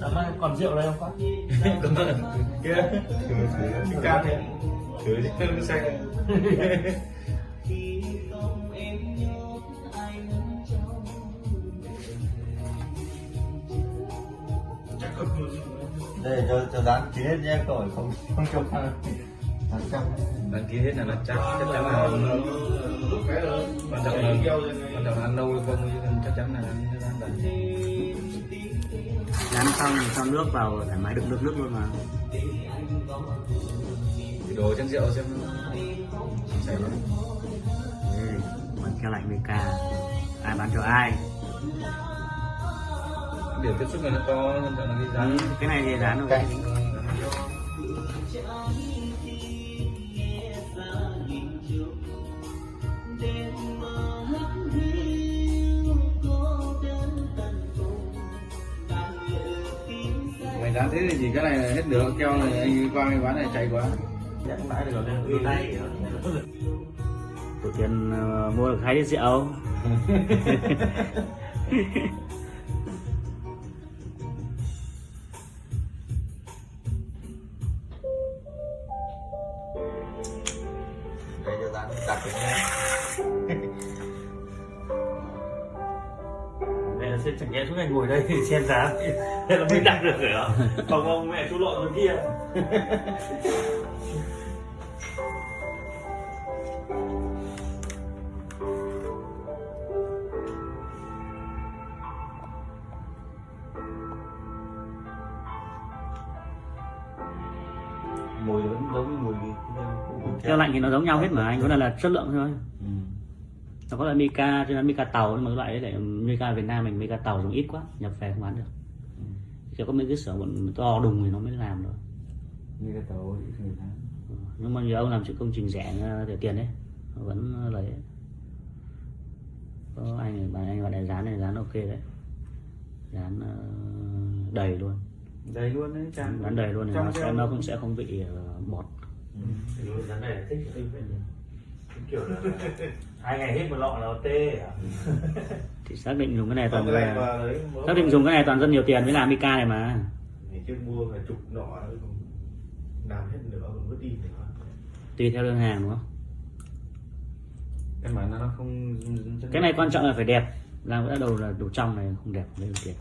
Cảm ơn. còn rượu đây không con Cảm ơn. Kia. Thử can này. Thử chứ nó say. Đây cho cho dán ký hết nhé cậu không không cho dán trăm đăng ký hết là nó chắc chắc chắn là lúc cái rồi quan trọng là quan trọng là ăn lâu không chắc chắn là ăn đấy. Dán xong thì cho nước vào thoải mái đựng nước nước luôn mà. Đổ chén rượu xem. Chảy vào Đây, còn keo lạnh VK ai bán cho ai điểm tiếp xúc này nó to hơn là cái giá Ừ, cái này thì dán rồi Cái- mày dán thế thì chỉ cái này là hết được keo này anh qua cái quán này chạy quá. Chắc mãi được rồi nên tay tổ tiên ờ, mua được hai lít rượu đây cho dán đặt cái nhé Đây là xem chẳng nhẽ suốt ngày ngồi đây thì xem giá Thế là mới đặt được rồi ạ Còn ông mẹ chú lộn rồi kia mùi vẫn giống như mùi keo lạnh thì nó giống nhau hết mà anh có là, là chất lượng thôi. Ừ. nó có là Mika cho nên Mika tàu nhưng mà cái loại đấy lại Mika Việt Nam mình Mika tàu dùng ít quá nhập về không bán được. Chỉ có mấy cái xưởng bọn to đùng thì nó mới làm được. Cái tàu ít người tháng nhưng mà nhiều ông làm sự công trình rẻ ờ, rẻ tiền đấy vẫn lấy. Có anh bạn anh gọi là dán này dán ok đấy. Dán ờ, đầy luôn đầy luôn đấy chán dán đầy luôn Trong nó sẽ nó cũng sẽ không bị ờ, bọt. Giá này thích cái tinh Kiểu là Hai ngày hết một lọ là tê à? Thì xác định dùng cái này toàn cái này mà đấy xác định dùng cái này toàn rất nhiều tiền mới làm Mika này mà. Ngày trước mua phải chục nọ làm hết nữa còn vứt đi nữa tùy theo đơn hàng đúng không? Bản là nó không cái này quan trọng là phải đẹp. Làm cái đầu là đồ trong này không đẹp lấy được tiền